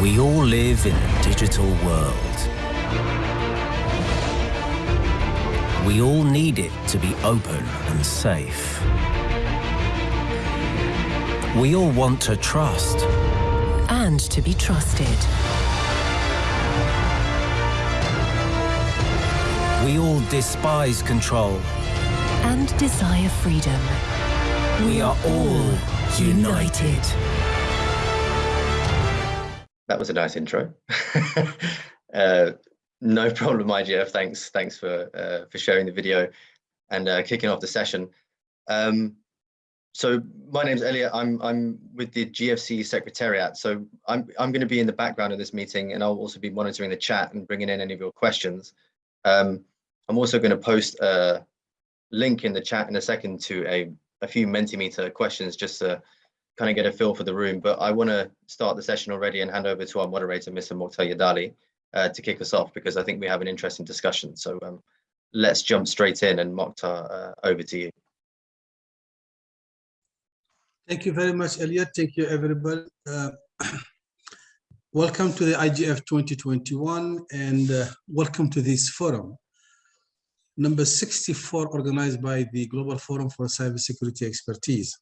We all live in a digital world. We all need it to be open and safe. We all want to trust. And to be trusted. We all despise control. And desire freedom. We are all united. That was a nice intro. uh, no problem, IGF. Thanks, thanks for uh, for sharing the video and uh, kicking off the session. Um, so my name's Elliot. I'm I'm with the GFC Secretariat. So I'm I'm going to be in the background of this meeting, and I'll also be monitoring the chat and bringing in any of your questions. Um, I'm also going to post a link in the chat in a second to a a few Mentimeter questions just to kind of get a feel for the room. But I want to start the session already and hand over to our moderator, Mr. Moctar Yedaly, uh, to kick us off because I think we have an interesting discussion. So um, let's jump straight in and Moctar, uh, over to you. Thank you very much, Elliot. Thank you, everybody. Uh, welcome to the IGF 2021 and uh, welcome to this forum. Number 64, organized by the Global Forum for Cybersecurity Expertise.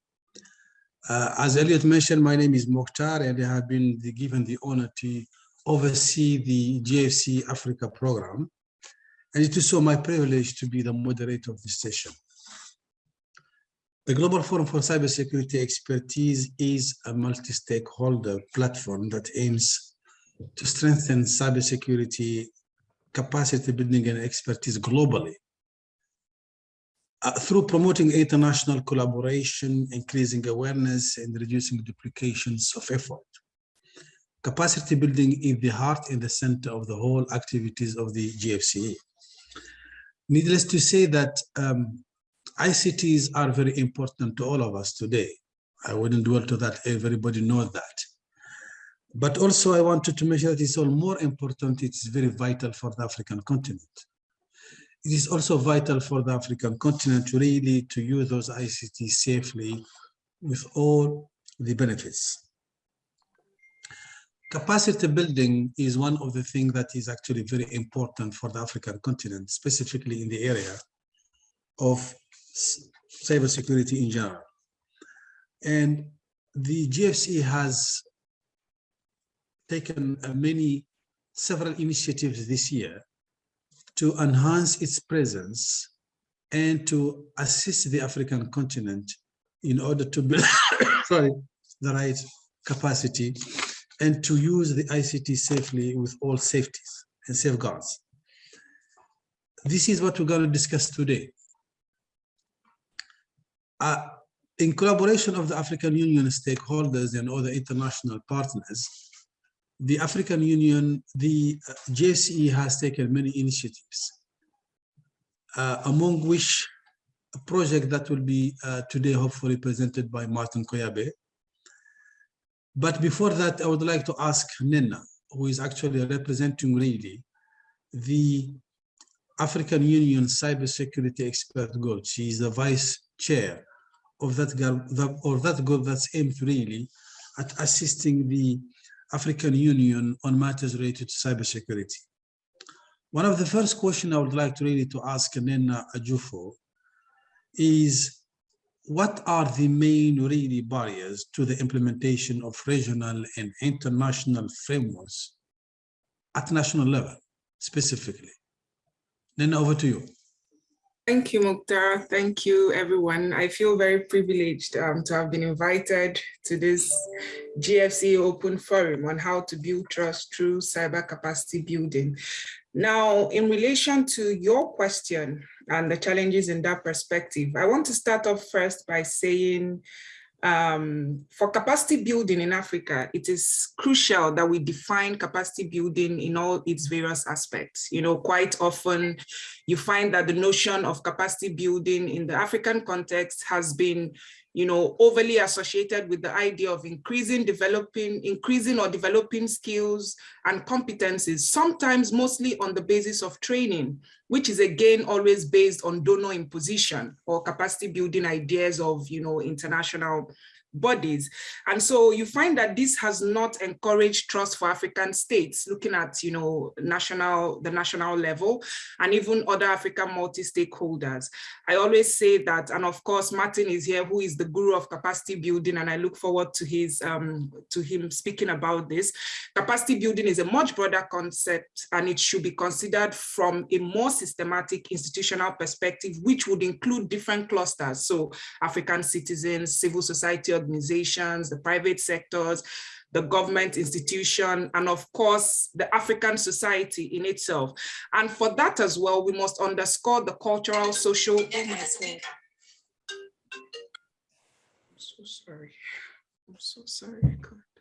Uh, as Elliot mentioned, my name is Moctar and I have been given the honor to oversee the GFC Africa program. And it is so my privilege to be the moderator of this session. The Global Forum for Cybersecurity Expertise is a multi-stakeholder platform that aims to strengthen cybersecurity capacity building and expertise globally uh, through promoting international collaboration, increasing awareness, and reducing duplications of effort. Capacity building is the heart and the center of the whole activities of the GFCE. Needless to say that um, ICTs are very important to all of us today. I wouldn't dwell to that, everybody knows that. But also I wanted to mention that it's all more important, it's very vital for the African continent. It is also vital for the African continent to really to use those ICTs safely with all the benefits. Capacity building is one of the things that is actually very important for the African continent, specifically in the area of cybersecurity in general. And the GFC has taken uh, many, several initiatives this year to enhance its presence and to assist the African continent in order to build sorry, the right capacity and to use the ICT safely with all safeties and safeguards. This is what we're going to discuss today. Uh, in collaboration of the African Union stakeholders and other international partners, the African Union, the uh, GFCE has taken many initiatives, uh, among which a project that will be uh, today hopefully presented by Martin Koyabe. But before that, I would like to ask Nnenna, who is actually representing really the African Union Cybersecurity Expert Group. She is the vice chair of that, group, or that group that's aimed really at assisting the African Union on matters related to cybersecurity. One of the first questions I would like to really to ask Nnenna Ajufo is what are the main really barriers to the implementation of regional and international frameworks at national level specifically? Nnenna, over to you. Thank you, Moctar. Thank you, everyone. I feel very privileged um, to have been invited to this GFC Open Forum on how to build trust through cyber capacity building. Now, in relation to your question and the challenges in that perspective, I want to start off first by saying um, for capacity building in Africa, it is crucial that we define capacity building in all its various aspects. You know, quite often you find that the notion of capacity building in the African context has been you know, overly associated with the idea of increasing, developing, increasing or developing skills and competencies, sometimes mostly on the basis of training, which is again always based on donor imposition or capacity building ideas of, you know, international bodies. And so you find that this has not encouraged trust for African states, looking at, you know, national, the national level, and even other African multi-stakeholders. I always say that, and of course, Martin is here, who is the guru of capacity building, and I look forward to his um, to him speaking about this. Capacity building is a much broader concept, and it should be considered from a more systematic institutional perspective, which would include different clusters. So African citizens, civil society organizations, the private sectors, the government institution, and of course, the African society in itself. And for that as well, we must underscore the cultural, social, oh I'm so sorry. I'm so sorry. God.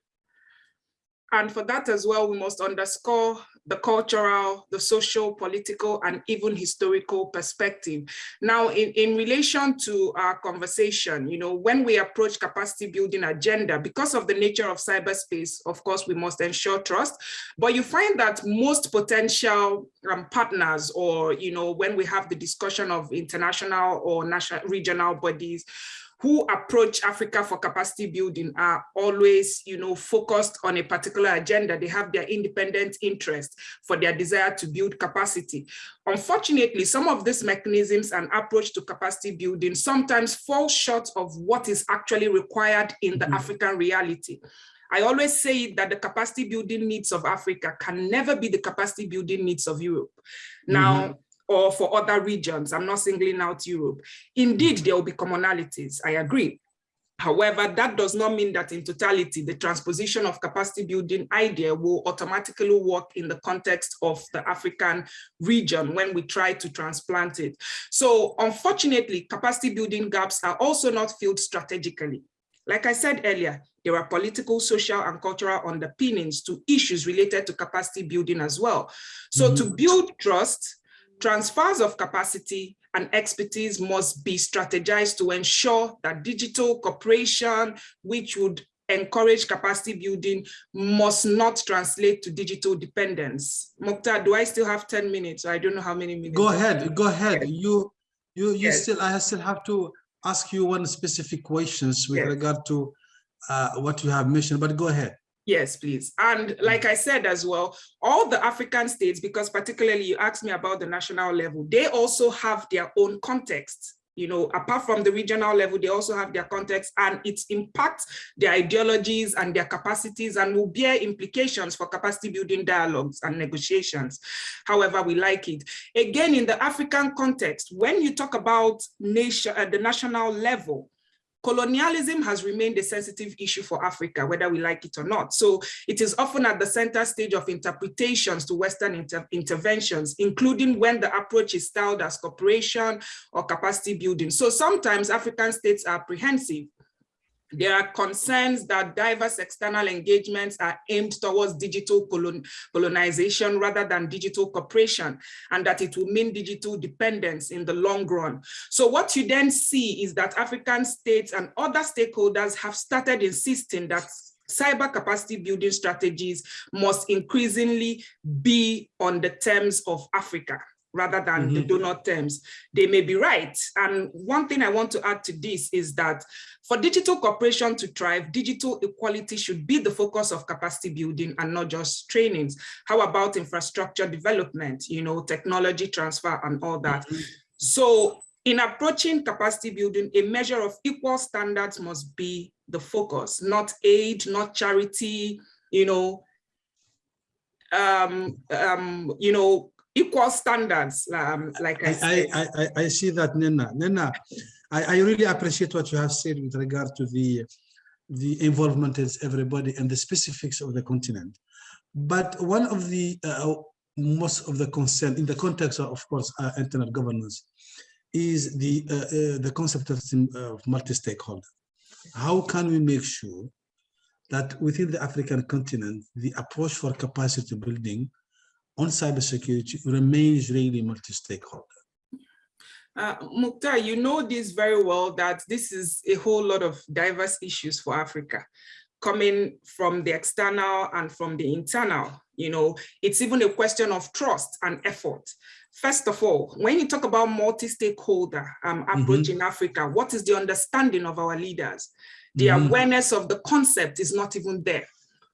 And for that as well, we must underscore the cultural, the social, political, and even historical perspective. Now, in, in relation to our conversation, you know, when we approach capacity building agenda, because of the nature of cyberspace, of course, we must ensure trust, but you find that most potential um, partners or, you know, when we have the discussion of international or national regional bodies, who approach Africa for capacity building are always, you know, focused on a particular agenda. They have their independent interest for their desire to build capacity. Unfortunately, some of these mechanisms and approach to capacity building sometimes fall short of what is actually required in the mm -hmm. African reality. I always say that the capacity building needs of Africa can never be the capacity building needs of Europe. Now, mm -hmm or for other regions. I'm not singling out Europe. Indeed, there will be commonalities, I agree. However, that does not mean that in totality, the transposition of capacity building idea will automatically work in the context of the African region when we try to transplant it. So unfortunately, capacity building gaps are also not filled strategically. Like I said earlier, there are political, social, and cultural underpinnings to issues related to capacity building as well. So mm -hmm. to build trust, Transfers of capacity and expertise must be strategized to ensure that digital cooperation, which would encourage capacity building, must not translate to digital dependence. Moctar, do I still have 10 minutes? I don't know how many minutes. Go ahead, go ahead. Yes. You, you, you yes. still, I still have to ask you one specific questions with yes. regard to uh, what you have mentioned, but go ahead. Yes, please. And mm. like I said as well, all the African states, because particularly you asked me about the national level, they also have their own context. You know, apart from the regional level, they also have their context and it impacts their ideologies and their capacities and will bear implications for capacity building dialogues and negotiations. However, we like it. Again, in the African context, when you talk about nation at the national level, colonialism has remained a sensitive issue for Africa, whether we like it or not. So it is often at the center stage of interpretations to Western inter interventions, including when the approach is styled as cooperation or capacity building. So sometimes African states are apprehensive there are concerns that diverse external engagements are aimed towards digital colon colonization rather than digital cooperation, and that it will mean digital dependence in the long run. So what you then see is that African states and other stakeholders have started insisting that cyber capacity building strategies must increasingly be on the terms of Africa rather than mm -hmm. the mm-hmm. donor terms. They may be right. And one thing I want to add to this is that for digital cooperation to thrive, digital equality should be the focus of capacity building and not just trainings. How about infrastructure development, you know, technology transfer and all that. Mm -hmm. So in approaching capacity building, a measure of equal standards must be the focus, not aid, not charity, you know, um, um, you know, equal standards, um, like I, I, I, I, I, see that, Nnenna. Nnenna, I, I really appreciate what you have said with regard to the the involvement of everybody and the specifics of the continent. But one of the uh, most of the concern in the context of, of course, uh, internet governance is the uh, uh the concept of, of multi-stakeholder. How can we make sure that within the African continent, the approach for capacity building on cybersecurity remains really multi-stakeholder. Uh, Moctar, you know this very well that this is a whole lot of diverse issues for Africa coming from the external and from the internal. You know, it's even a question of trust and effort. First of all, when you talk about multi-stakeholder um, approach mm -hmm. in Africa, what is the understanding of our leaders? The Mhm. awareness of the concept is not even there.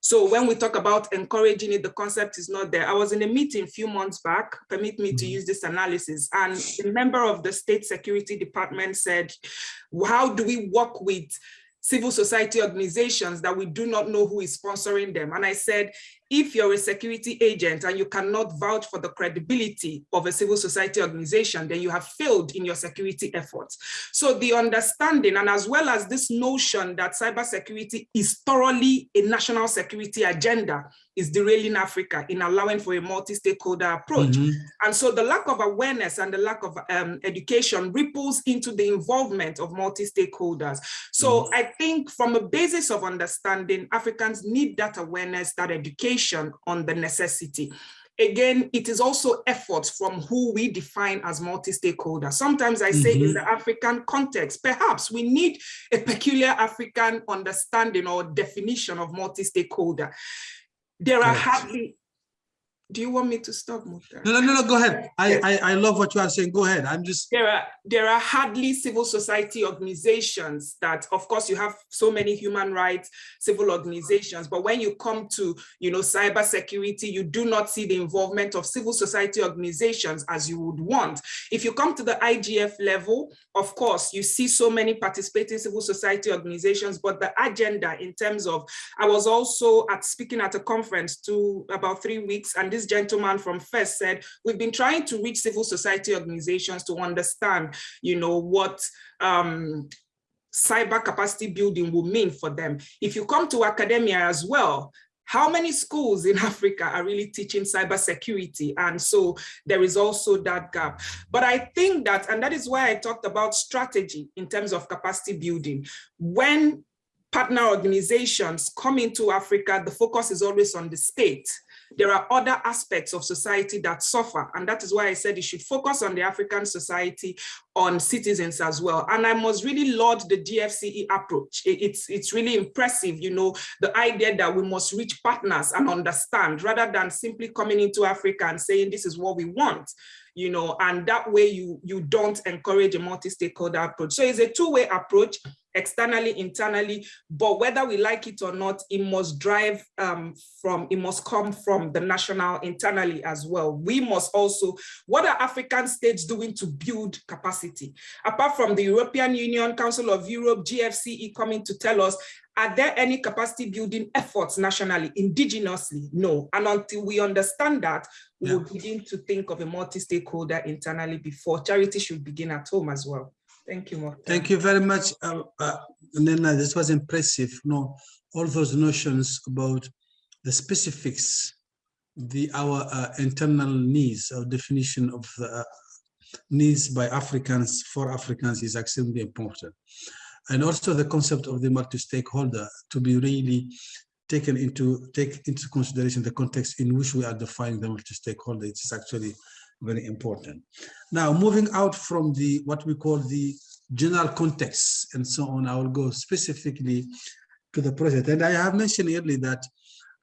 So when we talk about encouraging it, the concept is not there. I was in a meeting a few months back, permit me to Mhm. use this analysis, and a member of the state security department said, how do we work with civil society organizations that we do not know who is sponsoring them? And I said, if you're a security agent and you cannot vouch for the credibility of a civil society organization, then you have failed in your security efforts. So the understanding and as well as this notion that cybersecurity is thoroughly a national security agenda is derailing Africa in allowing for a multi-stakeholder approach. Mhm. And so the lack of awareness and the lack of um, education ripples into the involvement of multi-stakeholders. So I think from a basis of understanding, Africans need that awareness, that education on the necessity. Again, it is also efforts from who we define as multi-stakeholder. Sometimes I say in Mhm. the African context, perhaps we need a peculiar African understanding or definition of multi-stakeholder. There are hardly, do you want me to stop, Moctar? No, no, no, no, go ahead. I, I, I love what you are saying. Go ahead. I'm just, there are there are hardly civil society organizations that of course you have so many human rights civil organizations but when you come to you know cyber security you do not see the involvement of civil society organizations as you would want if you come to the igf level of course you see so many participating civil society organizations but the agenda in terms of i was also at speaking at a conference to about three weeks and this gentleman from FIRST said we've been trying to reach civil society organizations to understand, you know, what um, cyber capacity building will mean for them. If you come to academia as well, how many schools in Africa are really teaching cybersecurity? And so there is also that gap. But I think that, and that is why I talked about strategy in terms of capacity building. When partner organizations come into Africa, the focus is always on the state there are other aspects of society that suffer. And that is why I said you should focus on the African society, on citizens as well. And I must really laud the GFCE approach. It's, it's really impressive, you know, the idea that we must reach partners and understand rather than simply coming into Africa and saying, this is what we want you know, and that way you, you don't encourage a multi-stakeholder approach. So it's a two-way approach, externally, internally, but whether we like it or not, it must drive um, from, it must come from the national internally as well. We must also, what are African states doing to build capacity? Apart from the European Union, Council of Europe, GFCE coming to tell us, are there any capacity building efforts nationally, indigenously? No. And until we understand that, we Yeah. will begin to think of a multi-stakeholder internally before charity should begin at home as well. Thank you, thank you very much. Uh, uh, Nnenna, this was impressive. You No, all those notions about the specifics, the our uh, internal needs our definition of the uh, needs by Africans for Africans is extremely important. And also the concept of the multi-stakeholder to be really taken into take into consideration the context in which we are defining the multi-stakeholder. It is actually very important. Now, moving out from the what we call the general context and so on, I will go specifically to the project. And I have mentioned earlier that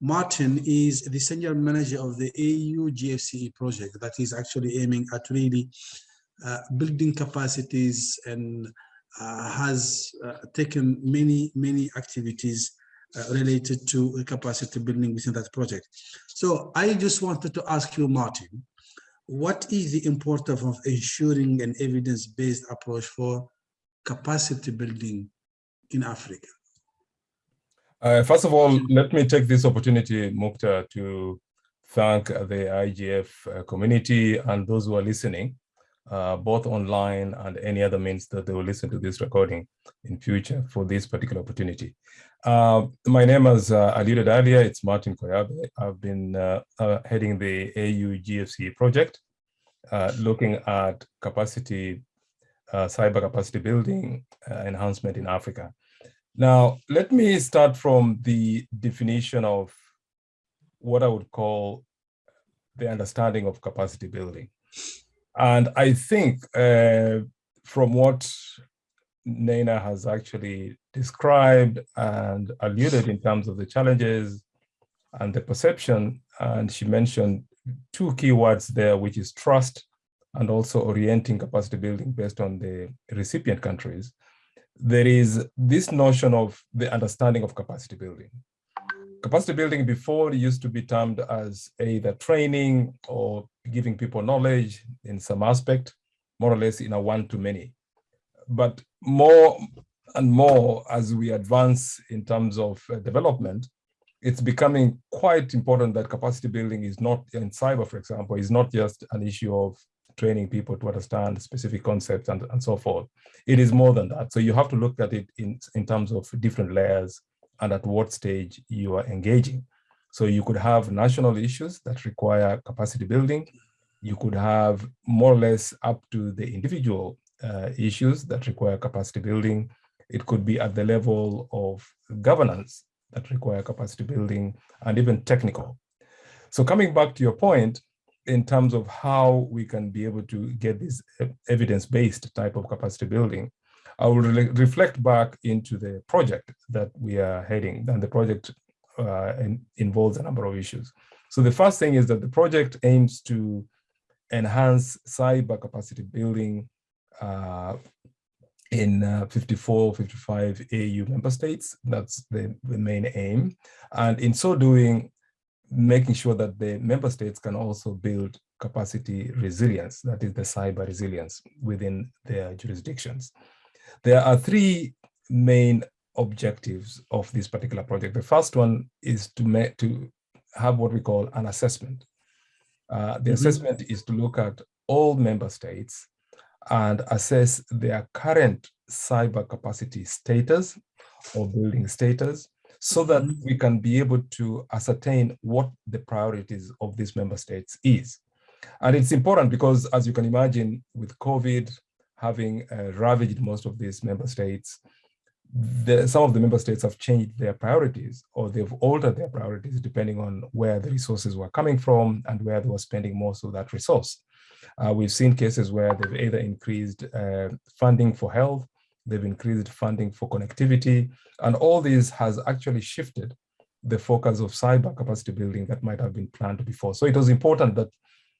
Martin is the senior manager of the AU GFCE project that is actually aiming at really uh, building capacities and uh, has uh, taken many, many activities uh, related to capacity building within that project. So I just wanted to ask you, Martin, what is the importance of ensuring an evidence-based approach for capacity building in Africa? Uh, first of all, let me take this opportunity, Moctar, to thank the IGF uh, community and those who are listening, uh, both online and any other means that they will listen to this recording in future for this particular opportunity. Uh, my name is uh, alluded earlier, it's Martin Koyabe. I've been uh, uh, heading the AU GFC project, uh, looking at capacity, cyber capacity building enhancement in Africa. Now, let me start from the definition of what I would call the understanding of capacity building. And I think uh, from what Nnenna has actually described and alluded in terms of the challenges and the perception, and she mentioned two key words there, which is trust and also orienting capacity building based on the recipient countries. there is this notion of the understanding of capacity building. Capacity building before used to be termed as either training or giving people knowledge in some aspect, more or less in a one-to-many. But more and more as we advance in terms of uh, development, it's becoming quite important that capacity building is not in cyber, for example, is not just an issue of training people to understand specific concepts and, and so forth. It is more than that. So you have to look at it in, in terms of different layers and at what stage you are engaging. So you could have national issues that require capacity building. You could have more or less up to the individual uh, issues that require capacity building. It could be at the level of governance that require capacity building and even technical. So coming back to your point, in terms of how we can be able to get this evidence-based type of capacity building, I will re reflect back into the project that we are heading, and the project uh, in, involves a number of issues. So the first thing is that the project aims to enhance cyber capacity building uh, in uh, 54, 55 AU member states. That's the, the main aim. And in so doing, making sure that the member states can also build capacity resilience, that is the cyber resilience within their jurisdictions. There are three main objectives of this particular project. The first one is to, make, to have what we call an assessment. Uh, the mm -hmm. assessment is to look at all member states and assess their current cyber capacity status or building status so that mm-hmm. we can be able to ascertain what the priorities of these member states is. And it's important because as you can imagine with COVID having uh, ravaged most of these member states, the, some of the member states have changed their priorities or they've altered their priorities depending on where the resources were coming from and where they were spending most of that resource. Uh, we've seen cases where they've either increased uh, funding for health, they've increased funding for connectivity, and all this has actually shifted the focus of cyber capacity building that might have been planned before. So it was important that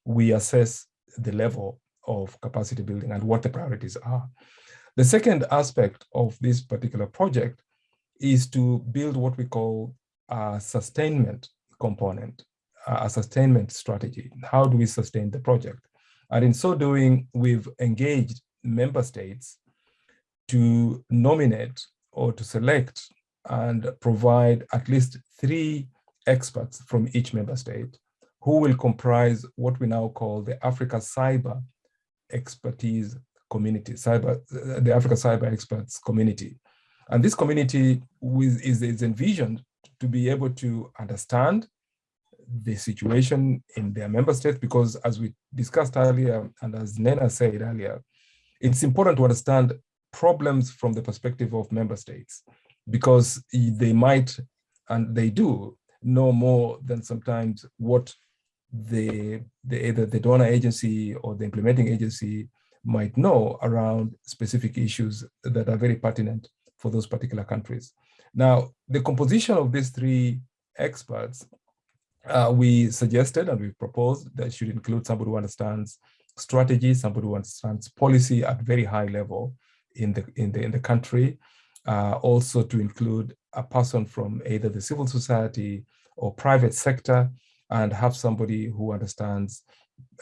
we assess the level of capacity building and what the priorities are. The second aspect of this particular project is to build what we call a sustainment component, a sustainment strategy. How do we sustain the project? And in so doing, we've engaged member states to nominate or to select and provide at least three experts from each member state who will comprise what we now call the Africa Cyber Expertise Community, cyber, the Africa Cyber Experts Community. And this community is, is envisioned to be able to understand the situation in their member states because as we discussed earlier and as Nnenna said earlier, it's important to understand problems from the perspective of member states because they might and they do know more than sometimes what the, the either the donor agency or the implementing agency might know around specific issues that are very pertinent for those particular countries. Now, the composition of these three experts uh, we suggested and we proposed that should include somebody who understands strategy, somebody who understands policy at very high level in the in the in the country. Uh, also to include a person from either the civil society or private sector, and have somebody who understands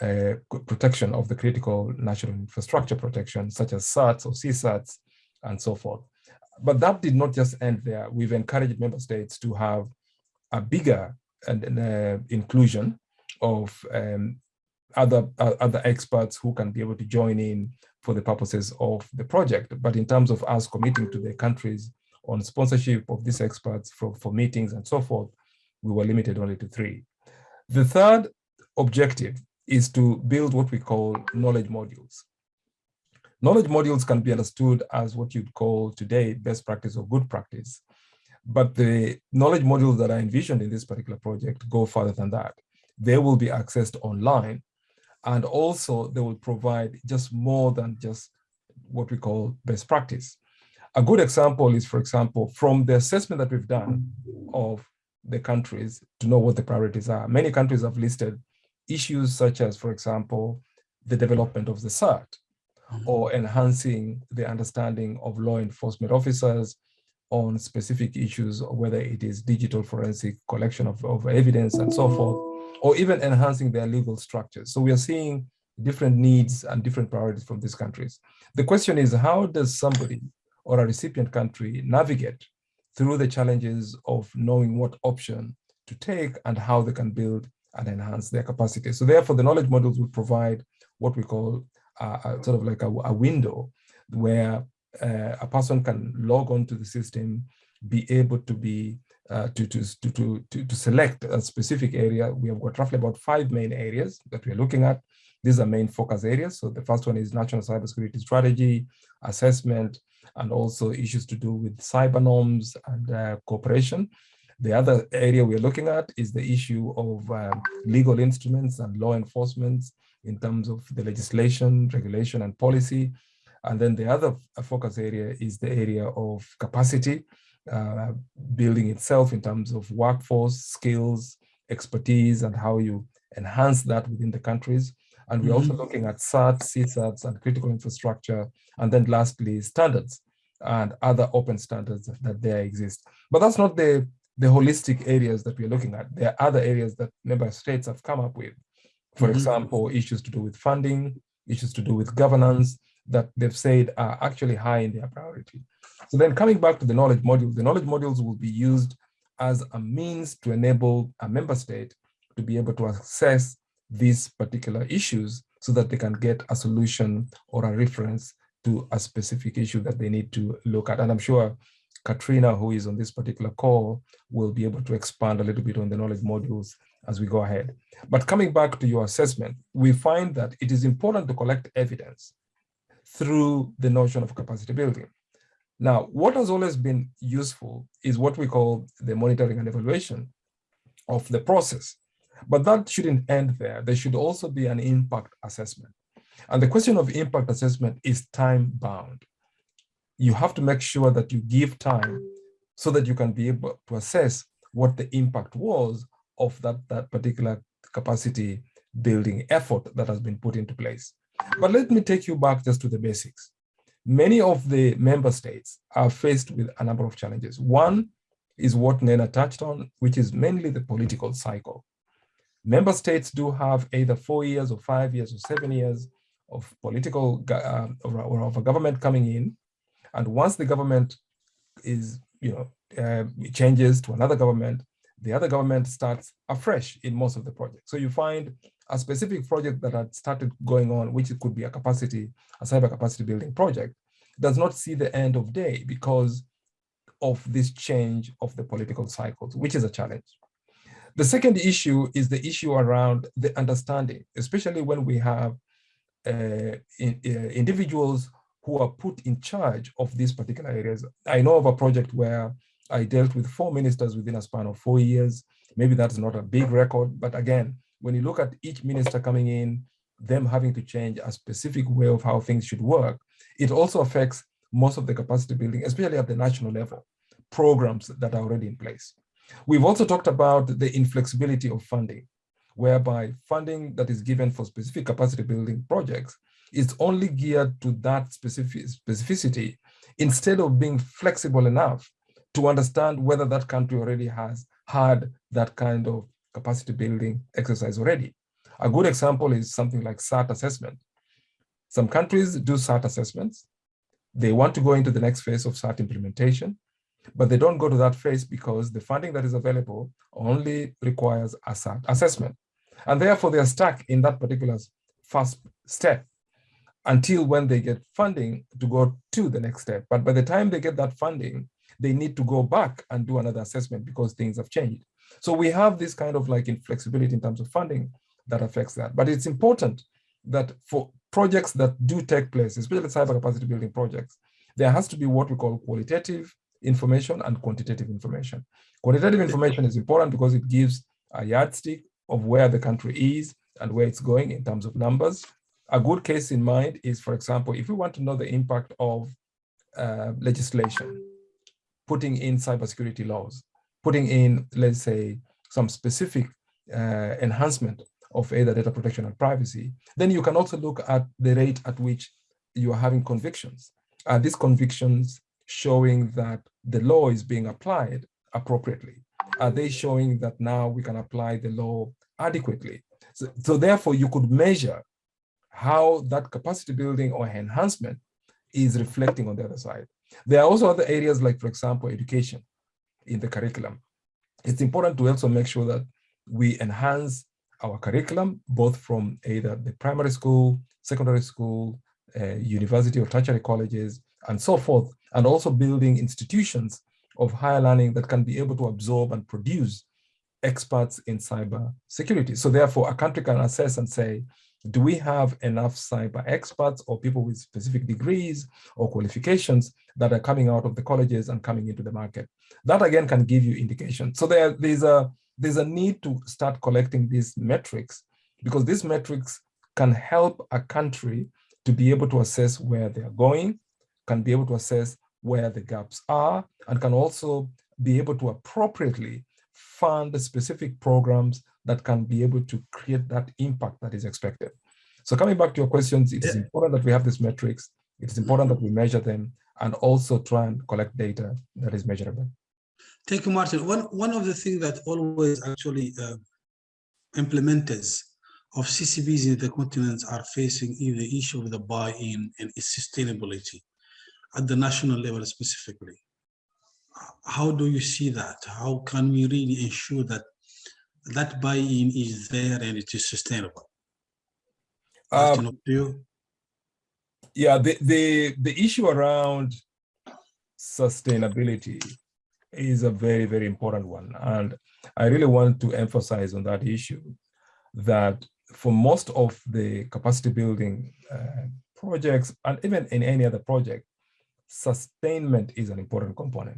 uh, protection of the critical national infrastructure protection, such as CERTs or CSIRTs, and so forth. But that did not just end there. We've encouraged member states to have a bigger and uh, inclusion of um, other uh, other experts who can be able to join in for the purposes of the project. But in terms of us committing to the countries on sponsorship of these experts for, for meetings and so forth, we were limited only to three. The third objective is to build what we call knowledge modules. Knowledge modules can be understood as what you'd call today best practice or good practice. But the knowledge modules that are envisioned in this particular project go further than that. They will be accessed online and also they will provide just more than just what we call best practice. A good example is, for example, from the assessment that we've done of the countries to know what the priorities are. Many countries have listed issues such as, for example, the development of the CERT. Mm-hmm. or enhancing the understanding of law enforcement officers on specific issues, whether it is digital forensic collection of, of evidence and so forth, or even enhancing their legal structures. So we are seeing different needs and different priorities from these countries. The question is, how does somebody or a recipient country navigate through the challenges of knowing what option to take and how they can build and enhance their capacity. So therefore, the knowledge models will provide what we call uh, sort of like a, a window where uh, a person can log on to the system, be able to be uh, to, to, to, to, to select a specific area. We have got roughly about five main areas that we're looking at. These are main focus areas. So the first one is national cybersecurity strategy, assessment, and also issues to do with cyber norms and uh, cooperation. The other area we're looking at is the issue of um, legal instruments and law enforcement in terms of the legislation, regulation, and policy. And then the other focus area is the area of capacity, uh, building itself in terms of workforce, skills, expertise, and how you enhance that within the countries. And we're mm -hmm. also mm-hmm. looking at CERT, CSIRTs, and critical infrastructure. And then lastly, standards and other open standards that there exist. But that's not the, the holistic areas that we're looking at. There are other areas that member states have come up with. For mm -hmm. example, issues to do with funding, issues to do with governance that they've said are actually high in their priority. So then coming back to the knowledge modules, the knowledge modules will be used as a means to enable a member state to be able to assess these particular issues so that they can get a solution or a reference to a specific issue that they need to look at. And I'm sure Katrina, who is on this particular call, will be able to expand a little bit on the knowledge modules as we go ahead. But coming back to your assessment, we find that it is important to collect evidence through the notion of capacity building. Now, what has always been useful is what we call the monitoring and evaluation of the process. But that shouldn't end there. There should also be an impact assessment. And the question of impact assessment is time bound. You have to make sure that you give time so that you can be able to assess what the impact was of that, that particular capacity building effort that has been put into place. But let me take you back just to the basics. Many of the member states are faced with a number of challenges. One is what Nnenna touched on, which is mainly the political cycle. Member states do have either four years or five years or seven years of political uh, or, of a government coming in. And once the government is, you know, uh, changes to another government, the other government starts afresh in most of the projects. So you find a specific project that had started going on, which could be a capacity, a cyber capacity building project, does not see the end of day because of this change of the political cycles, which is a challenge. The second issue is the issue around the understanding, especially when we have uh, in, uh, individuals who are put in charge of these particular areas. I know of a project where I dealt with four ministers within a span of four years. Maybe that's not a big record, but again, when you look at each minister coming in, them having to change a specific way of how things should work, it also affects most of the capacity building, especially at the national level, programs that are already in place. We've also talked about the inflexibility of funding whereby funding that is given for specific capacity building projects is only geared to that specific specificity instead of being flexible enough to understand whether that country already has had that kind of capacity building exercise already. A good example is something like CERT assessment. Some countries do CERT assessments. They want to go into the next phase of CERT implementation, but they don't go to that phase because the funding that is available only requires a CERT assessment. And therefore, they are stuck in that particular first step until when they get funding to go to the next step. But by the time they get that funding, they need to go back and do another assessment because things have changed. So we have this kind of like inflexibility in terms of funding that affects that. But it's important that for projects that do take place, especially cyber capacity building projects, there has to be what we call qualitative information and quantitative information. Quantitative information is important because it gives a yardstick of where the country is and where it's going in terms of numbers. A good case in mind is, for example, if we want to know the impact of uh, legislation, putting in cybersecurity laws, putting in, let's say, some specific uh, enhancement of either data protection and privacy, then you can also look at the rate at which you are having convictions. Are these convictions showing that the law is being applied appropriately? Are they showing that now we can apply the law adequately? So, so therefore, you could measure how that capacity building or enhancement is reflecting on the other side. There are also other areas like, for example, education in the curriculum. It's important to also make sure that we enhance our curriculum, both from either the primary school, secondary school, uh, university or tertiary colleges, and so forth, and also building institutions of higher learning that can be able to absorb and produce experts in cyber security. So therefore, a country can assess and say, do we have enough cyber experts or people with specific degrees or qualifications that are coming out of the colleges and coming into the market? That again can give you indication. So there, there's a there's a need to start collecting these metrics because these metrics can help a country to be able to assess where they are going, can be able to assess where the gaps are, and can also be able to appropriately fund specific programs that can be able to create that impact that is expected. So coming back to your questions, it is important that we have these metrics. It is important that we measure them and also try and collect data that is measurable. Thank you, Martin. One, one of the things that always actually uh, implementers of CCBs in the continents are facing is the issue of the buy-in and its sustainability at the national level specifically. How do you see that? How can we really ensure that that buy-in is there and it is sustainable? Um, yeah, the, the, the issue around sustainability is a very, very important one. And I really want to emphasize on that issue that for most of the capacity building uh, projects, and even in any other project, sustainment is an important component.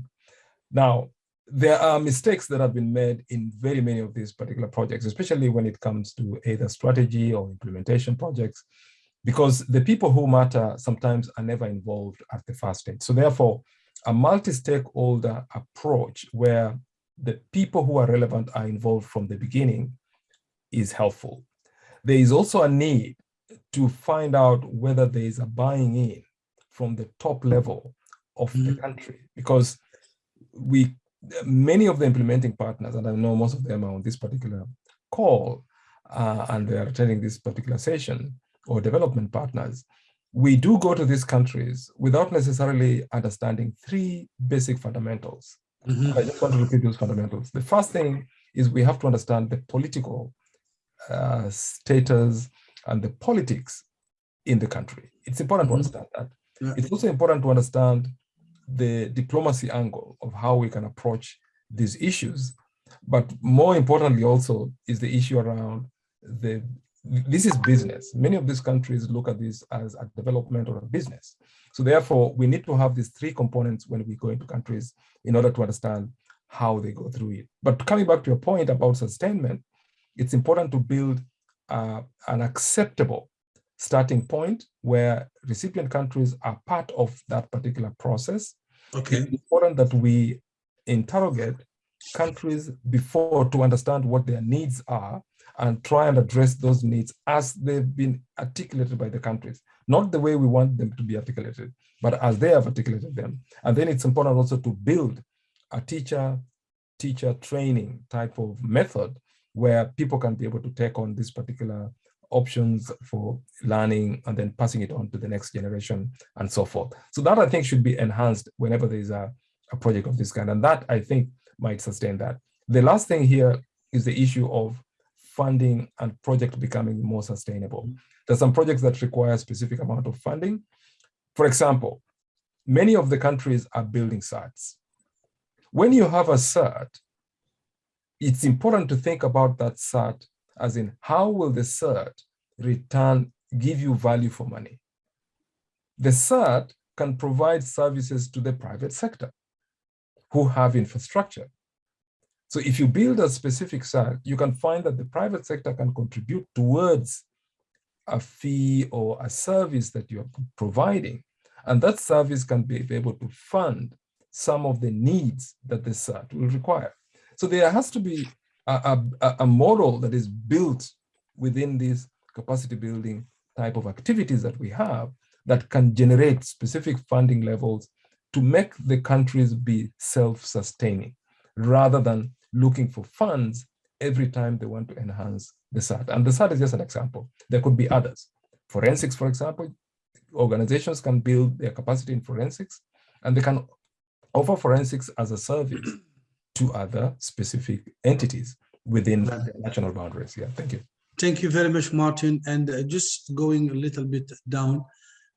Now, there are mistakes that have been made in very many of these particular projects, especially when it comes to either strategy or implementation projects, because the people who matter sometimes are never involved at the first stage. So therefore, a multi-stakeholder approach where the people who are relevant are involved from the beginning is helpful. There is also a need to find out whether there is a buying in from the top level of mm -hmm. the mm-hmm. country because we many of the implementing partners, and I know most of them are on this particular call, uh, and they are attending this particular session, or development partners, we do go to these countries without necessarily understanding three basic fundamentals. Mm -hmm. I just want to repeat those fundamentals. The first thing is we have to understand the political uh, status and the politics in the country. It's important mm -hmm. to mm-hmm. understand that. Yeah. It's also important to understand the diplomacy angle of how we can approach these issues. But more importantly also is the issue around the, this is business. Many of these countries look at this as a development or a business. So therefore, we need to have these three components when we go into countries in order to understand how they go through it. But coming back to your point about sustainment, it's important to build uh, an acceptable starting point where recipient countries are part of that particular process Okay. It's important that we interrogate countries before to understand what their needs are and try and address those needs as they've been articulated by the countries, not the way we want them to be articulated, but as they have articulated them. And then it's important also to build a teacher teacher training type of method where people can be able to take on this particular options for learning and then passing it on to the next generation and so forth. So that I think should be enhanced whenever there's a, a project of this kind. And that I think might sustain that. The last thing here is the issue of funding and project becoming more sustainable. There's some projects that require a specific amount of funding. For example, many of the countries are building certs. When you have a cert, it's important to think about that cert as in how will the cert return, give you value for money? The cert can provide services to the private sector who have infrastructure. So if you build a specific cert, you can find that the private sector can contribute towards a fee or a service that you're providing. And that service can be able to fund some of the needs that the cert will require. So there has to be a, a, a model that is built within this capacity building type of activities that we have that can generate specific funding levels to make the countries be self-sustaining rather than looking for funds every time they want to enhance the CERT. And the CERT is just an example. There could be others. Forensics, for example, organizations can build their capacity in forensics and they can offer forensics as a service to other specific entities within national boundaries. Yeah, thank you. Thank you very much, Martin. And uh, just going a little bit down,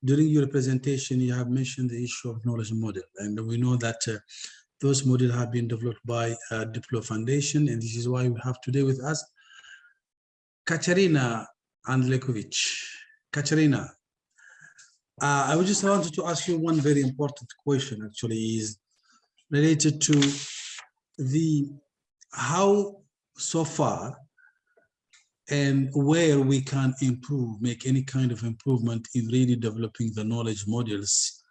during your presentation, you have mentioned the issue of knowledge model. And we know that uh, those models have been developed by uh, Diplo Foundation. And this is why we have today with us Katarina Andjelkovic. Katarina, uh, I would just wanted to ask you one very important question actually is related to the how so far and where we can improve, make any kind of improvement in really developing the knowledge modules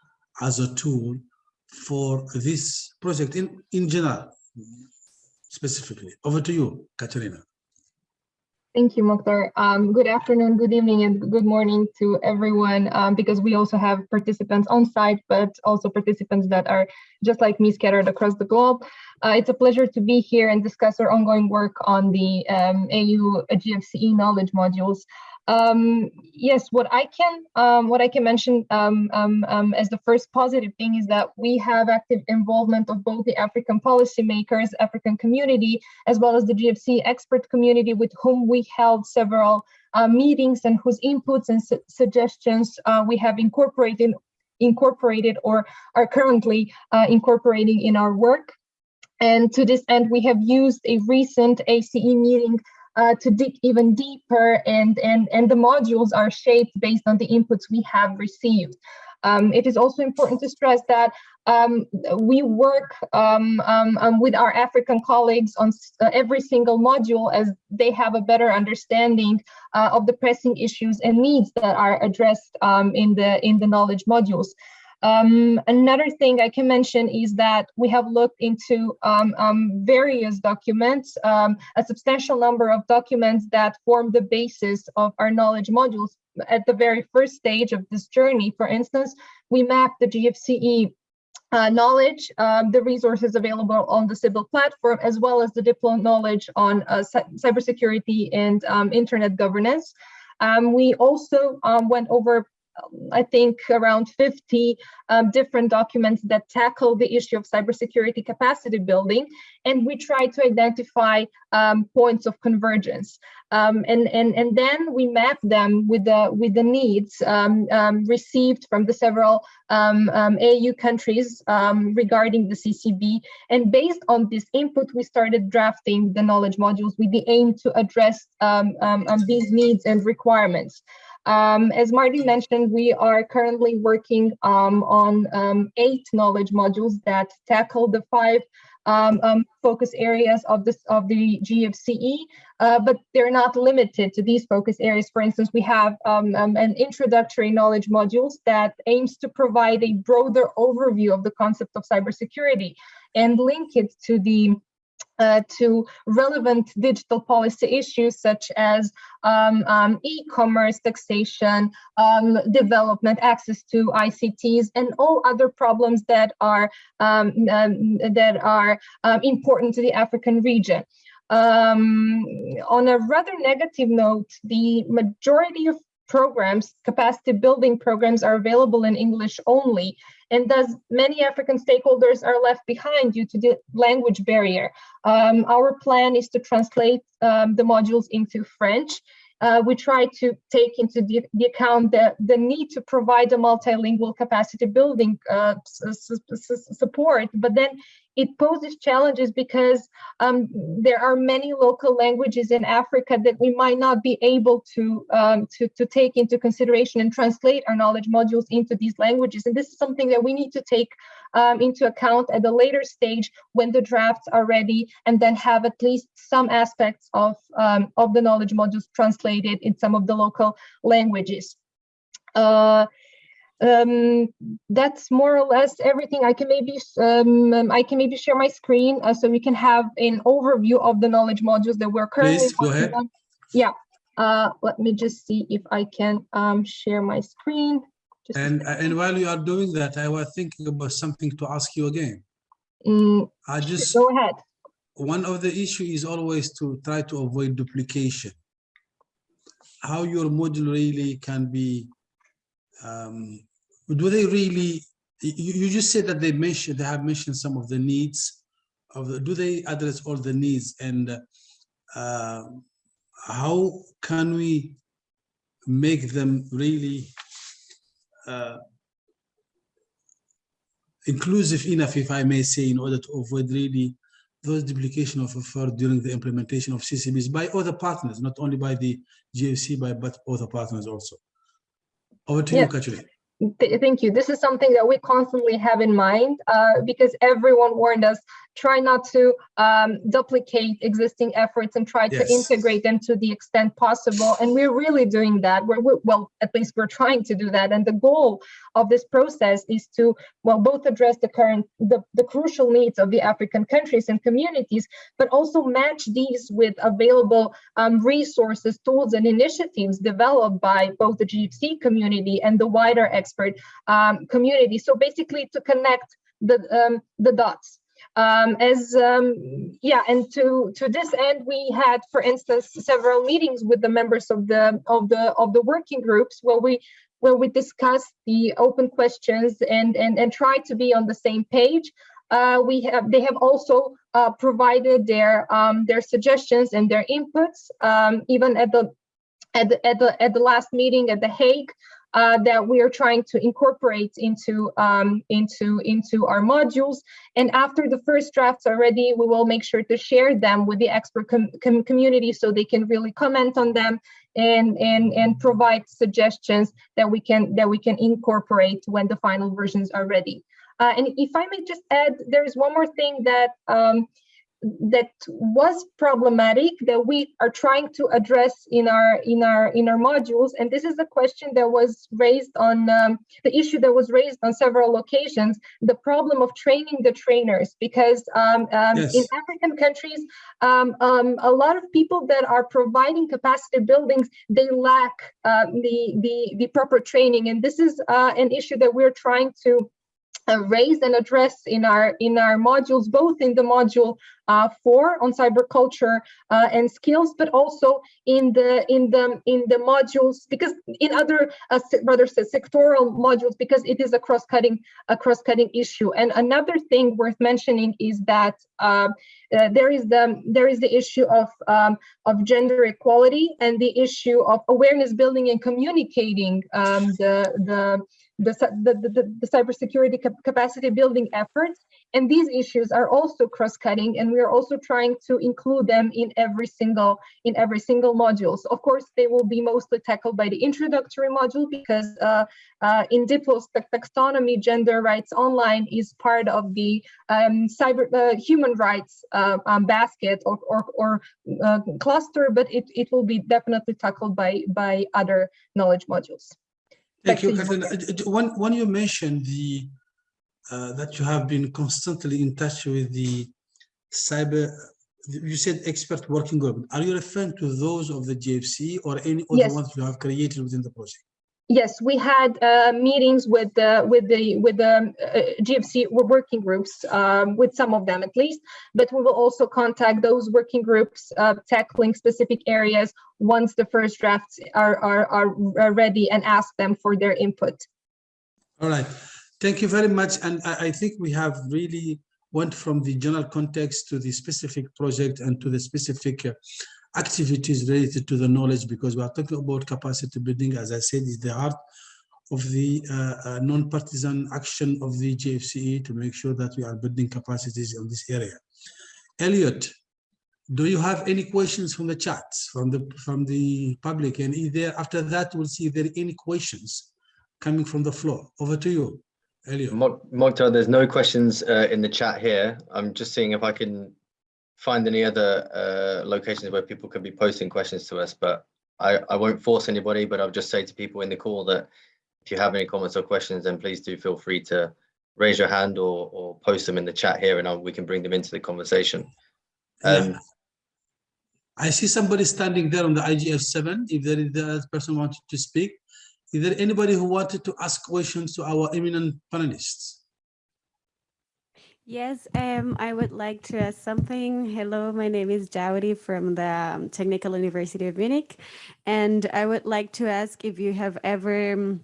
as a tool for this project in, in general, specifically. Over to you, Katarina. Thank you, Moctar. Um, good afternoon, good evening, and good morning to everyone, um, because we also have participants on site, but also participants that are just like me scattered across the globe. Uh, it's a pleasure to be here and discuss our ongoing work on the um, AU GFCE knowledge modules. Um, yes, what I can um, what I can mention um, um, um, as the first positive thing is that we have active involvement of both the African policymakers, African community, as well as the GFC expert community with whom we held several uh, meetings and whose inputs and su suggestions uh, we have incorporated incorporated or are currently uh, incorporating in our work. And to this end, we have used a recent ACE meeting uh, to dig even deeper and, and, and the modules are shaped based on the inputs we have received. Um, it is also important to stress that um, we work um, um, um with our African colleagues on uh, every single module as they have a better understanding uh, of the pressing issues and needs that are addressed um, in the in the knowledge modules. Um, another thing I can mention is that we have looked into um, um, various documents, um, a substantial number of documents that form the basis of our knowledge modules. At the very first stage of this journey, for instance, we mapped the GFCE uh, knowledge, um, the resources available on the Cybil platform, as well as the Diplo knowledge on uh, cybersecurity and um, internet governance. Um, we also um, went over I think around 50 um, different documents that tackle the issue of cybersecurity capacity building, and we try to identify um, points of convergence. Um, and, and, and then we map them with the, with the needs um, um, received from the several um, AU countries regarding the CCB. And based on this input, we started drafting the knowledge modules with the aim to address these needs and requirements. Um, as Marty mentioned, we are currently working um, on um, eight knowledge modules that tackle the five um, um, focus areas of this of the GFCE, uh, but they're not limited to these focus areas. For instance, we have um, an introductory knowledge modules that aims to provide a broader overview of the concept of cybersecurity and link it to the to relevant digital policy issues such as um, um, e-commerce, taxation, um, development, access to ICTs, and all other problems that are um, um, that are um, important to the African region. on a rather negative note, the majority of programs, capacity building programs are available in English only, and thus many African stakeholders are left behind due to the language barrier. Um, our plan is to translate um, the modules into French. Uh, we try to take into the, the, account the, the need to provide a multilingual capacity building uh, support, but then it poses challenges because um, there are many local languages in Africa that we might not be able to, um, to, to take into consideration and translate our knowledge modules into these languages. And this is something that we need to take um, into account at a later stage when the drafts are ready and then have at least some aspects of, um, of the knowledge modules translated in some of the local languages. Uh, um, that's more or less everything. I can maybe um, um, I can maybe share my screen uh, so we can have an overview of the knowledge modules that we're currently Please, go ahead. On. Yeah, uh, let me just see if I can um, share my screen. And, and while you are doing that, I was thinking about something to ask you again. Mm, I just, go ahead. one of the issue is always to try to avoid duplication. How your module really can be, um, do they really, you, you just said that they mentioned, they have mentioned some of the needs of the, do they address all the needs and uh, how can we make them really uh, inclusive enough, if I may say, in order to avoid really those duplication of effort during the implementation of CCBs by other partners, not only by the GFC, by but other partners also. Over to you, Yeah. Katrina. Th- Thank you. This is something that we constantly have in mind uh, because everyone warned us, try not to um, duplicate existing efforts and try to integrate them to the extent possible. And we're really doing that. We're, we're, well, at least we're trying to do that. And the goal of this process is to, well, both address the current, the, the crucial needs of the African countries and communities, but also match these with available um, resources, tools, and initiatives developed by both the GFC community and the wider expert um, community. So basically, to connect the um, the dots. Um, as um, yeah, and to to this end, we had, for instance, several meetings with the members of the of the of the working groups where we where we discussed the open questions and and and try to be on the same page. Uh, we have they have also uh, provided their um, their suggestions and their inputs um, even at the at the at the at the last meeting at the Hague uh, that we are trying to incorporate into um, into into our modules. And after the first drafts are ready, we will make sure to share them with the expert com com community so they can really comment on them and and and provide suggestions that we can that we can incorporate when the final versions are ready. Uh, and if I may just add, there is one more thing that um, that was problematic that we are trying to address in our in our in our modules. And this is a question that was raised on um, the issue that was raised on several occasions the problem of training the trainers. Because um, um, Yes. in african countries um, um, a lot of people that are providing capacity buildings they lack uh, the the the proper training. And this is uh, an issue that we're trying to uh, raise and address in our in our modules, both in the module uh, four on cyber culture uh, and skills, but also in the in the in the modules because in other uh, rather se- sectoral modules because it is a cross-cutting a cross-cutting issue. And another thing worth mentioning is that uh, uh, there is the there is the issue of um, of gender equality and the issue of awareness building and communicating um, the the the, the, the, the- cybersecurity cap- capacity building efforts. And these issues are also cross-cutting, and we are also trying to include them in every single in every single module. So of course, they will be mostly tackled by the introductory module because uh, uh, in Diplo's ta- taxonomy, gender rights online is part of the um, cyber uh, human rights uh, um, basket or or, or uh, cluster, but it, it will be definitely tackled by by other knowledge modules. Thank Back you, to you, Katrina. Uh, uh, When, when you mentioned the, uh, that you have been constantly in touch with the cyber, you said expert working group. Are you referring to those of the GFC or any other Yes. ones you have created within the project? Yes, we had uh, meetings with the with the with the uh, GFC working groups, um, with some of them at least. But we will also contact those working groups uh, tackling specific areas once the first drafts are are are are ready and ask them for their input. All right, thank you very much. And I, I think we have really went from the general context to the specific project and to the specific uh, activities related to the knowledge because we are talking about capacity building, as I said, is the heart of the uh, uh, non-partisan action of the GFCE to make sure that we are building capacities in this area. Elliot, do you have any questions from the chats, from the from the public? And if there, after that, we'll see if there are any questions coming from the floor. Over to you, Elliot. Moctar, there's no questions uh, in the chat here. I'm just seeing if I can find any other uh, locations where people can be posting questions to us, but I, I won't force anybody, but I'll just say to people in the call that if you have any comments or questions, then please do feel free to raise your hand or, or post them in the chat here and I'll, we can bring them into the conversation. Um, Yeah. I see somebody standing there on the IGF seven. If there is the person wanted to speak, Is there anybody who wanted to ask questions to our eminent panelists? Yes, um, I would like to ask something. Hello, my name is Jawadi from the um, Technical University of Munich. And I would like to ask if you have ever, um,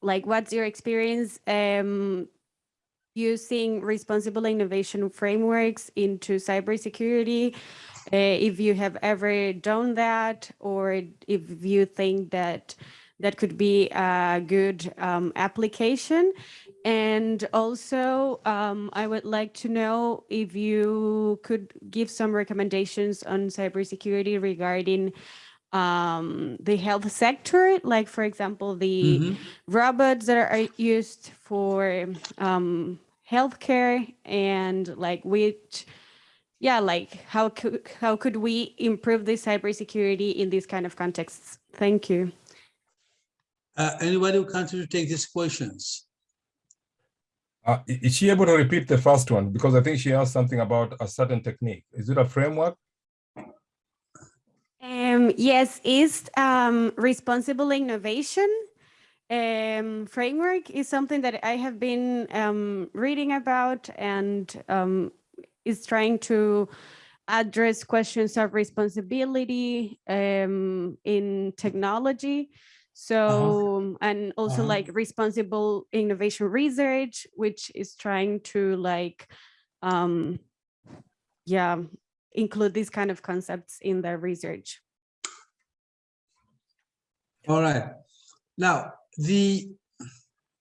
like, what's your experience um, using responsible innovation frameworks into cybersecurity? Uh, if you have ever done that, or if you think that that could be a good um, application. And also, um, I would like to know if you could give some recommendations on cybersecurity regarding um, the health sector, like, for example, the Mhm. robots that are used for um, healthcare and like which, yeah, like how could, how could we improve the cybersecurity in these kind of contexts? Thank you. Uh, anybody who can to take these questions? Uh, is she able to repeat the first one? Because I think she asked something about a certain technique. Is it a framework? Um, yes, is um, responsible innovation um, framework is something that I have been um, reading about and um, is trying to address questions of responsibility um, in technology. So, and also Uh-huh. like responsible innovation research, which is trying to like, um, yeah, include these kind of concepts in their research. All right. Now, the,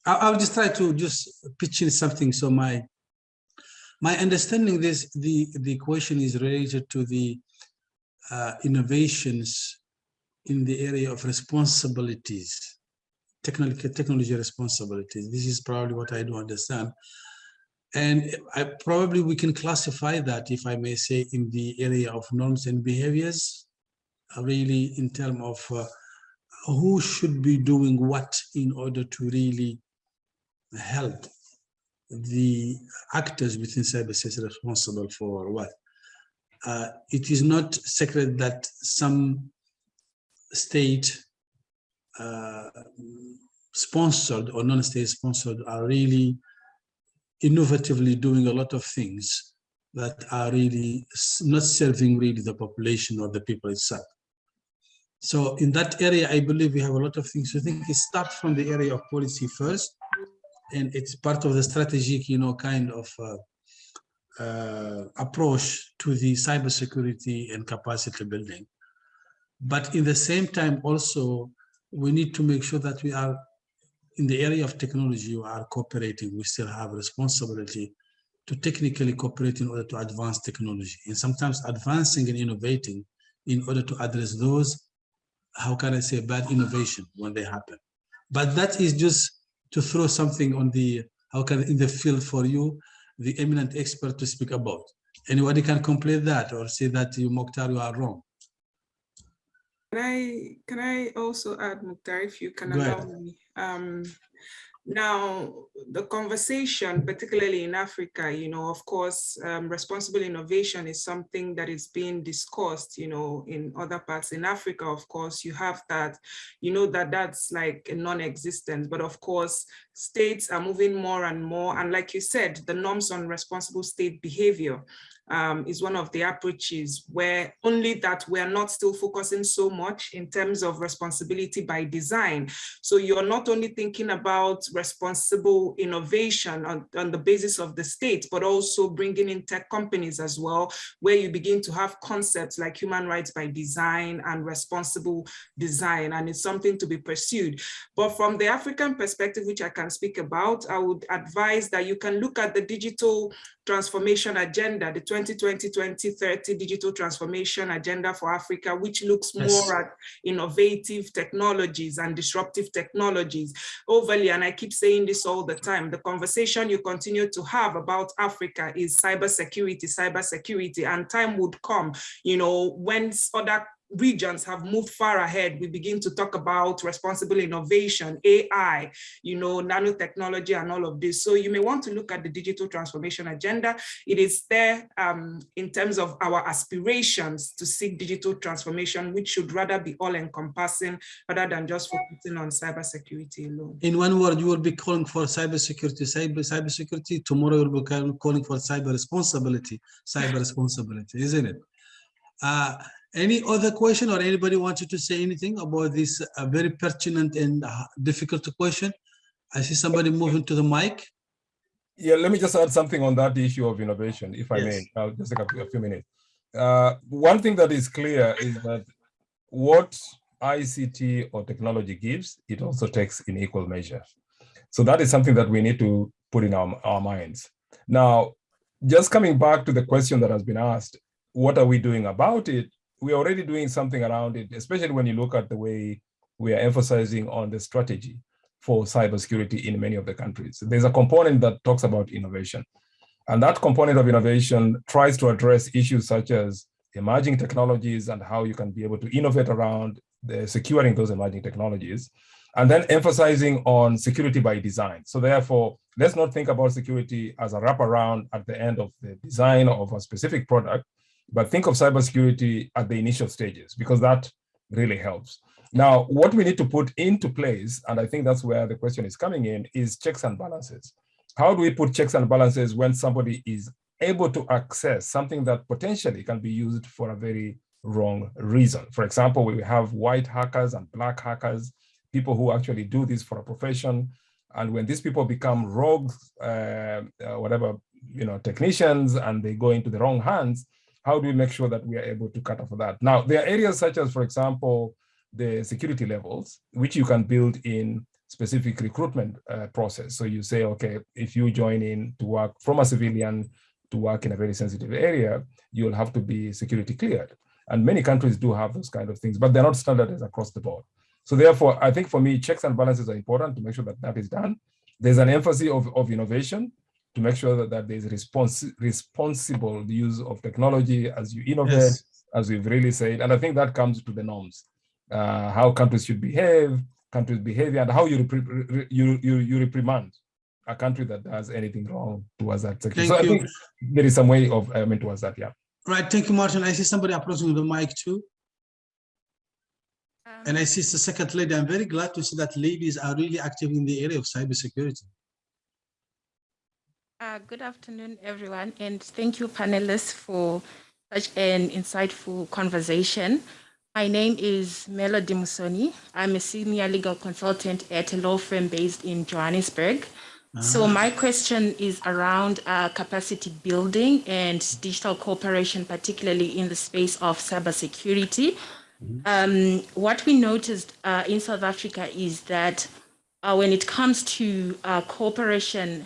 I'll just try to just pitch in something. So my, my understanding this, the, the question is related to the uh, innovations in the area of responsibilities, technology, technology responsibilities. This is probably what I do understand. And I probably we can classify that, if I may say, in the area of norms and behaviors, really in terms of uh, who should be doing what in order to really help the actors within cyberspace responsible for what. Uh, it is not secret that some state uh, sponsored or non-state sponsored are really innovatively doing a lot of things that are really not serving really the population or the people itself. So in that area, I believe we have a lot of things to think. It starts from the area of policy first, and it's part of the strategic, you know, kind of uh, uh, approach to the cybersecurity and capacity building. But in the same time, also, we need to make sure that we are in the area of technology, we are cooperating. We still have responsibility to technically cooperate in order to advance technology, and sometimes advancing and innovating in order to address those how can I say, bad innovation when they happen. But that is just to throw something on the, how can, in the field for you, the eminent expert to speak about. Anybody can complain that or say that you, Moctar, you are wrong. Can I, can I also add, Moctar, if you can Go allow ahead. me? Um, now, the conversation, particularly in Africa, you know, of course, um, responsible innovation is something that is being discussed, you know, in other parts in Africa, of course, you have that, you know, that that's like a non-existent, but of course, states are moving more and more. And like you said, the norms on responsible state behavior um, is one of the approaches where only that we're not still focusing so much in terms of responsibility by design. So you're not only thinking about responsible innovation on, on the basis of the state, but also bringing in tech companies as well, where you begin to have concepts like human rights by design and responsible design, and it's something to be pursued. But from the African perspective, which I can speak about, I would advise that you can look at the digital transformation agenda, the 2020-2030 digital transformation agenda for Africa, which looks Yes. more at innovative technologies and disruptive technologies. Oh, Overly, and I keep saying this all the time, the conversation you continue to have about Africa is cybersecurity, cybersecurity, and time would come, you know, when other regions have moved far ahead. We begin to talk about responsible innovation, AI, you know, nanotechnology and all of this. So you may want to look at the digital transformation agenda. It is there um, in terms of our aspirations to seek digital transformation, which should rather be all encompassing rather than just focusing on cybersecurity alone. In one word, you will be calling for cybersecurity, cyber cybersecurity. Tomorrow you'll be calling for cyber responsibility, cyber responsibility, isn't it? Uh, any other question or anybody wanted to say anything about this uh, very pertinent and uh, difficult question? I see somebody moving to the mic. Yeah, let me just add something on that issue of innovation, if I yes. may. I'll just take a, a few minutes. Uh, one thing that is clear is that what ICT or technology gives, it also takes in equal measure. So that is something that we need to put in our, our minds. Now, just coming back to the question that has been asked, what are we doing about it? We're already doing something around it, especially when you look at the way we are emphasizing on the strategy for cybersecurity in many of the countries. There's a component that talks about innovation. And that component of innovation tries to address issues such as emerging technologies and how you can be able to innovate around securing those emerging technologies, and then emphasizing on security by design. So therefore, let's not think about security as a wraparound at the end of the design of a specific product, but think of cybersecurity at the initial stages because that really helps. Now, what we need to put into place, and I think that's where the question is coming in, is checks and balances. How do we put checks and balances when somebody is able to access something that potentially can be used for a very wrong reason? For example, we have white hackers and black hackers, people who actually do this for a profession. And when these people become rogue, uh, uh, whatever, you know, technicians, and they go into the wrong hands, how do we make sure that we are able to cut off that? Now, there are areas such as, for example, the security levels, which you can build in specific recruitment uh, process. So you say, okay, if you join in to work from a civilian to work in a very sensitive area, you'll have to be security cleared. And many countries do have those kind of things, but they're not standardized across the board. So therefore, I think for me, checks and balances are important to make sure that that is done. There's an emphasis of, of innovation to make sure that, that there's respons responsible use of technology as you innovate, yes. as we've really said. And I think that comes to the norms, uh, how countries should behave, countries' behavior, and how you, you, you, you reprimand a country that does anything wrong towards that section. Thank so you. I think there is some way of I mean towards that, yeah. Right, thank you, Martin. I see somebody approaching the mic too. Um, and I see the second lady. I'm very glad to see that ladies are really active in the area of cybersecurity. Uh, good afternoon, everyone, and thank you, panelists, for such an insightful conversation. My name is Melody Musoni. I'm a senior legal consultant at a law firm based in Johannesburg. So ah. my question is around uh, capacity building and digital cooperation, particularly in the space of cybersecurity. Mm-hmm. Um, what we noticed uh, in South Africa is that uh, when it comes to uh, cooperation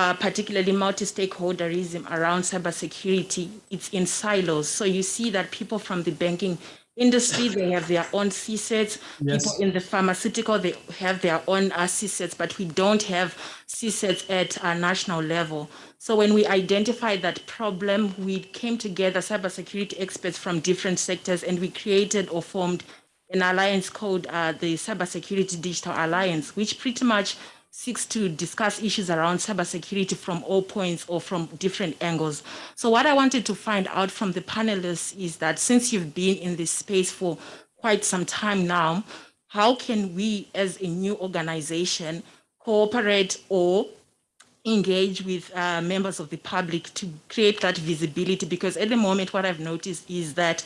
uh, particularly multi-stakeholderism around cybersecurity, it's in silos. So you see that people from the banking industry, they have their own CSIRTs. Yes. People in the pharmaceutical, they have their own uh, CSIRTs, but we don't have CSIRTs at a national level. So when we identified that problem, we came together, cybersecurity experts from different sectors, and we created or formed an alliance called uh, the Cybersecurity Digital Alliance, which pretty much seeks to discuss issues around cybersecurity from all points or from different angles. So what I wanted to find out from the panelists is that since you've been in this space for quite some time now, how can we as a new organization cooperate or engage with uh, members of the public to create that visibility? Because at the moment, what I've noticed is that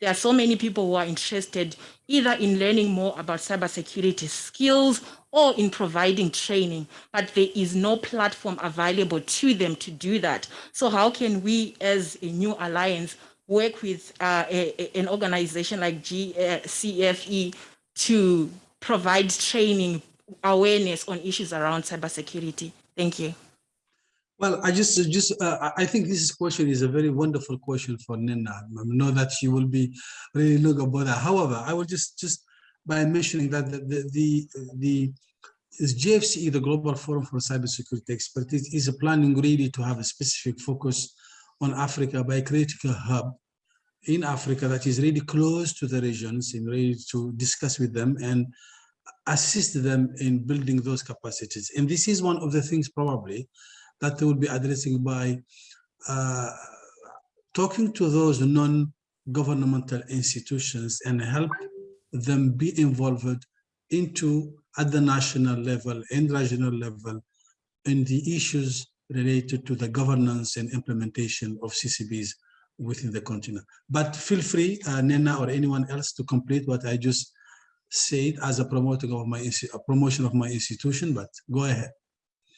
there are so many people who are interested either in learning more about cybersecurity skills or in providing training, but there is no platform available to them to do that. So how can we as a new alliance work with uh, a, an organization like GCFE uh, to provide training awareness on issues around cybersecurity? Thank you. Well, I just, just, uh, I think this question is a very wonderful question for Nnenna. I know that she will be really look about that. However, I will just, just by mentioning that the, the, the, the the Global Forum for Cybersecurity Expertise, is planning really to have a specific focus on Africa by creating a hub in Africa that is really close to the regions and ready to discuss with them and assist them in building those capacities. And this is one of the things probably that they will be addressing by uh, talking to those non-governmental institutions and help them be involved into at the national level and regional level in the issues related to the governance and implementation of CCBs within the continent. But feel free, uh, Nnenna or anyone else to complete what I just said as a promoting of my a promotion of my institution, but go ahead.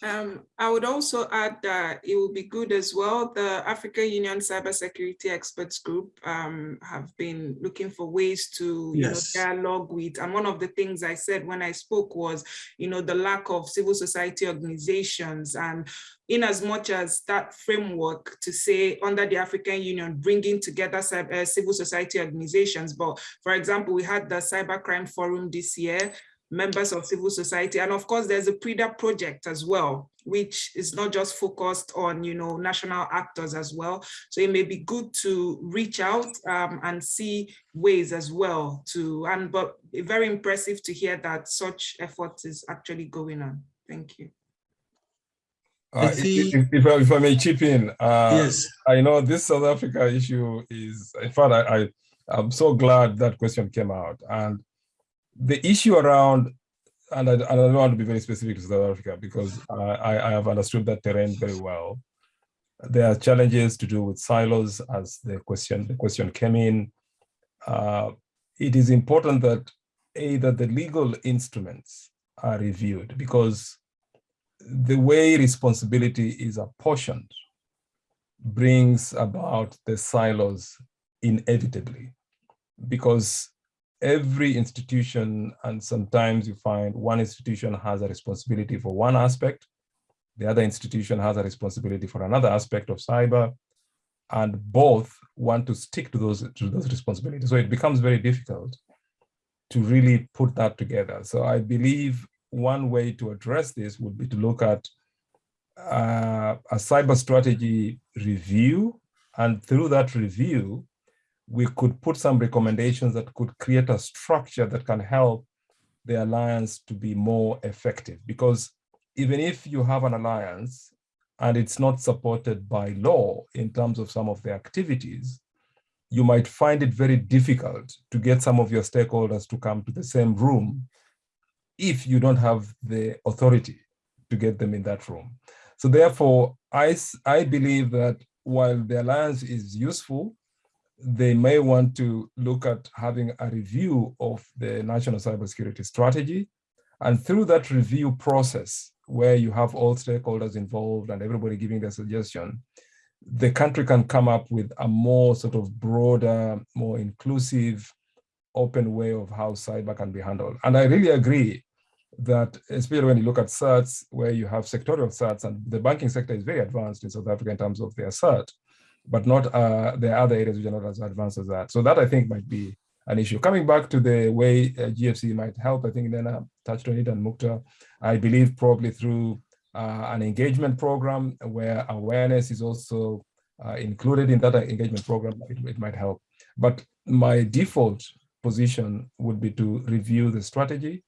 Um, I would also add that it will be good as well. The African Union Cybersecurity Experts Group um, have been looking for ways to yes. you know, dialogue with. And one of the things I said when I spoke was, you know, the lack of civil society organizations and in as much as that framework to say under the African Union, bringing together uh, civil society organizations. But for example, we had the Cybercrime Forum this year members of civil society. And of course, there's a PRIDA project as well, which is not just focused on, you know, national actors as well. So it may be good to reach out um, and see ways as well to, and but very impressive to hear that such effort is actually going on. Thank you. Uh, if, if, if, I, if, I, may chip in, uh, yes, I know this South Africa issue is, in fact, I, I, I'm so glad that question came out. And the issue around, and I, I, don't want to be very specific to South Africa because I, I have understood that terrain very well. There are challenges to do with silos as the question, the question came in. Uh, it is important that either the legal instruments are reviewed because the way responsibility is apportioned brings about the silos inevitably because every institution, and sometimes you find one institution has a responsibility for one aspect, the other institution has a responsibility for another aspect of cyber, and both want to stick to those, to those responsibilities. So it becomes very difficult to really put that together. So I believe one way to address this would be to look at uh, a cyber strategy review, and through that review, we could put some recommendations that could create a structure that can help the alliance to be more effective. Because even if you have an alliance and it's not supported by law in terms of some of the activities, you might find it very difficult to get some of your stakeholders to come to the same room if you don't have the authority to get them in that room. So therefore, I, I believe that while the alliance is useful, they may want to look at having a review of the national cybersecurity strategy. And through that review process, where you have all stakeholders involved and everybody giving their suggestion, the country can come up with a more sort of broader, more inclusive, open way of how cyber can be handled. And I really agree that, especially when you look at certs, where you have sectorial certs, and the banking sector is very advanced in South Africa in terms of their cert, but not uh, the other areas which are not as advanced as that. So that I think might be an issue. Coming back to the way uh, GFC might help, I think Nnenna touched on it and Moctar, I believe probably through uh, an engagement program where awareness is also uh, included in that engagement program, it, it might help. But my default position would be to review the strategy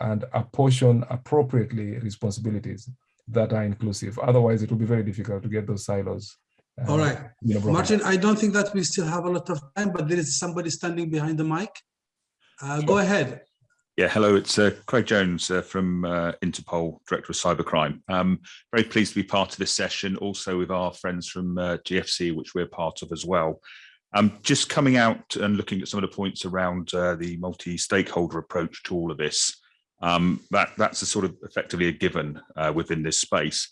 and apportion appropriately responsibilities that are inclusive. Otherwise, it will be very difficult to get those silos all right, uh, Martin, I don't think that we still have a lot of time, but there is somebody standing behind the mic. Uh, sure. Go ahead. Yeah, hello, it's uh, Craig Jones uh, from uh, Interpol, Director of Cybercrime. Um, very pleased to be part of this session, also with our friends from uh, GFC, which we're part of as well. Um, just coming out and looking at some of the points around the multi-stakeholder approach to all of this, um, that, that's a sort of effectively a given within this space.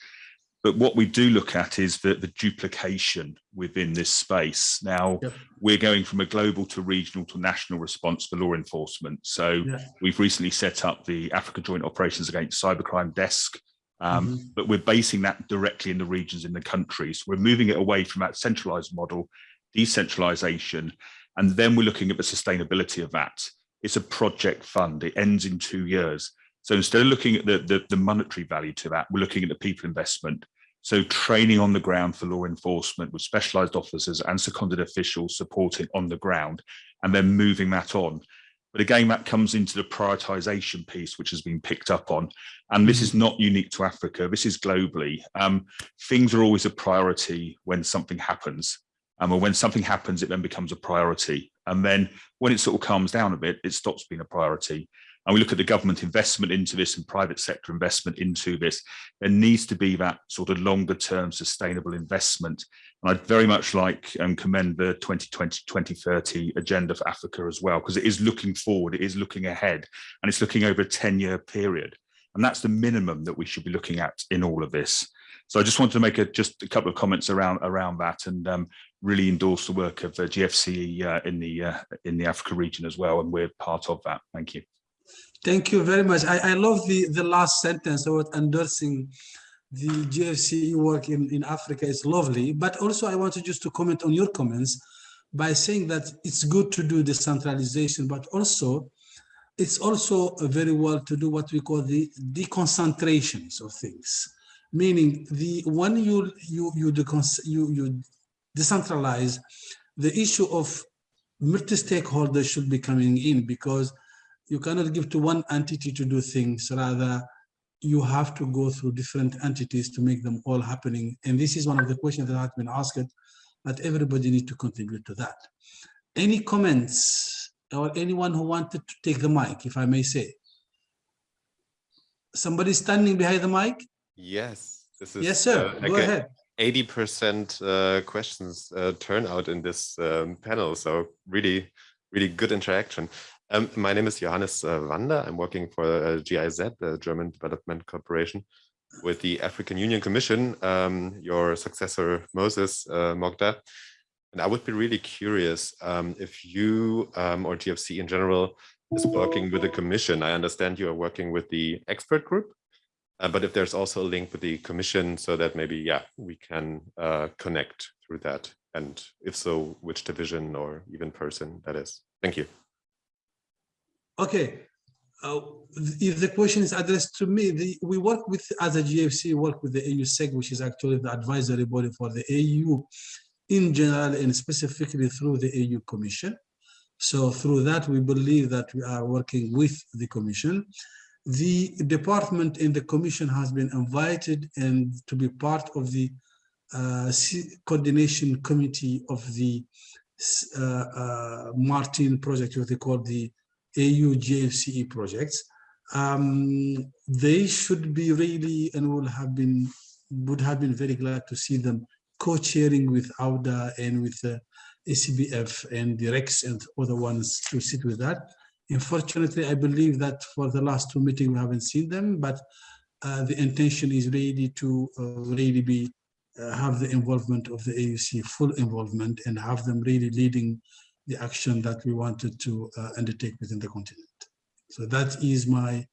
But what we do look at is the, the duplication within this space. Now, yep. we're going from a global to regional to national response for law enforcement. So yeah. we've recently set up the Africa Joint Operations Against Cybercrime Desk, um, mm -hmm. but we're basing that directly in the regions in the countries. We're moving it away from that centralized model, decentralization, and then we're looking at the sustainability of that. It's a project fund. It ends in two years. So instead of looking at the, the, the, monetary value to that, we're looking at the people investment. So training on the ground for law enforcement with specialized officers and seconded officials supporting on the ground and then moving that on. But again, that comes into the prioritization piece, which has been picked up on. And this is not unique to Africa. This is globally. Um, things are always a priority when something happens. Um, or when something happens, it then becomes a priority. And then when it sort of calms down a bit, it stops being a priority and we look at the government investment into this and private sector investment into this, there needs to be that sort of longer term sustainable investment. And I'd very much like and commend the 2020-2030 agenda for Africa as well, because it is looking forward, it is looking ahead, and it's looking over a 10 year period. And that's the minimum that we should be looking at in all of this. So I just wanted to make a, just a couple of comments around around that and um, really endorse the work of uh, GFCE uh, in the uh, in the Africa region as well, and we're part of that. Thank you. Thank you very much. I, I love the, the last sentence about endorsing the GFCE work in, in Africa. Is lovely, but also I wanted just to comment on your comments by saying that it's good to do decentralization, but also it's also very well to do what we call the deconcentrations of things, meaning the when you you you you, you decentralize, the issue of multi-stakeholders should be coming in because you cannot give to one entity to do things, rather you have to go through different entities to make them all happening. And this is one of the questions that has been asked, that everybody need to contribute to that. Any comments or anyone who wanted to take the mic, if I may say? Somebody standing behind the mic? Yes, this is yes, sir. Uh, go ahead. 80% uh, questions uh, turnout in this um, panel. So really, really good interaction. Um, my name is Johannes uh, Wander. I'm working for uh, GIZ, the German Development Corporation, with the African Union Commission, um, your successor, Moses uh, Mogda. And I would be really curious um, if you um, or GFC in general is working with the commission. I understand you are working with the expert group, uh, but if there's also a link with the commission so that maybe, yeah, we can uh, connect through that. And if so, which division or even person that is. Thank you. Okay, uh, if the question is addressed to me, the, we work with, as a GFC, work with the AU-SEG, which is actually the advisory body for the AU in general and specifically through the AU Commission. So through that, we believe that we are working with the Commission. The department in the Commission has been invited and to be part of the uh, coordination committee of the uh, uh, Martin project, what they call the AU GFCE projects, um, they should be really and will have been would have been very glad to see them co-chairing with AUDA and with the ACBF and the RECs and other ones to sit with that. Unfortunately, I believe that for the last two meetings we haven't seen them, but uh, the intention is really to uh, really be uh, have the involvement of the AUC, full involvement, and have them really leading the action that we wanted to uh, undertake within the continent. So that is my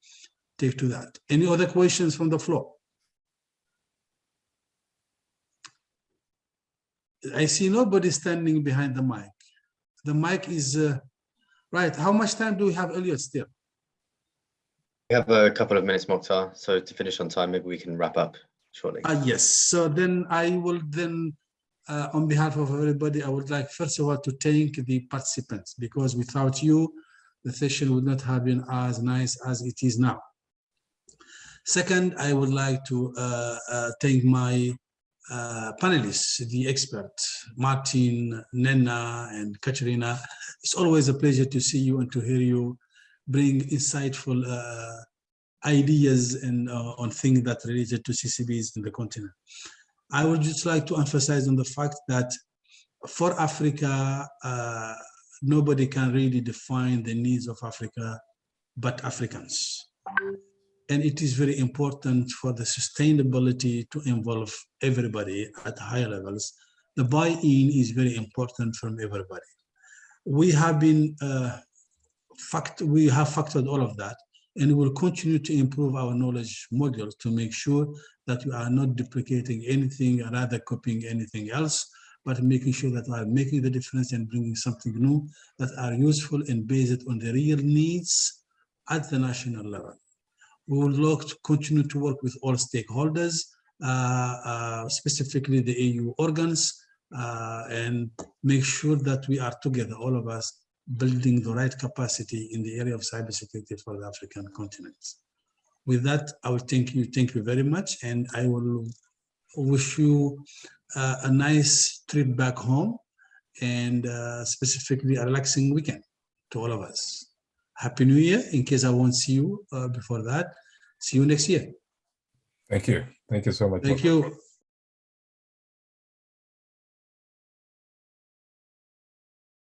take to that. Any other questions from the floor? I see nobody standing behind the mic. The mic is, uh, right, how much time do we have, Elliot, still? We have a couple of minutes, Moctar, so to finish on time, maybe we can wrap up shortly. Uh, yes, so then I will then uh, on behalf of everybody, I would like first of all to thank the participants because without you, the session would not have been as nice as it is now. Second, I would like to uh, uh, thank my uh, panelists, the experts, Martin, Nnenna, and Katarina. It's always a pleasure to see you and to hear you bring insightful uh, ideas and uh, on things that related to CCBs in the continent. I would just like to emphasize on the fact that for Africa, uh, nobody can really define the needs of Africa but Africans. And it is very important for the sustainability to involve everybody at higher levels. The buy-in is very important from everybody. We have been uh, fact we have factored all of that and we will continue to improve our knowledge modules to make sure that we are not duplicating anything or rather copying anything else, but making sure that we are making the difference and bringing something new that are useful and based on the real needs at the national level. We would like to continue to work with all stakeholders uh, uh, specifically the EU organs, uh, and make sure that we are together, all of us, building the right capacity in the area of cybersecurity for the African continent. With that, I will thank you, thank you very much, and I will wish you uh, a nice trip back home and uh, specifically a relaxing weekend to all of us. Happy New Year, in case I won't see you uh, before that. See you next year. Thank you. Thank you so much. Thank you.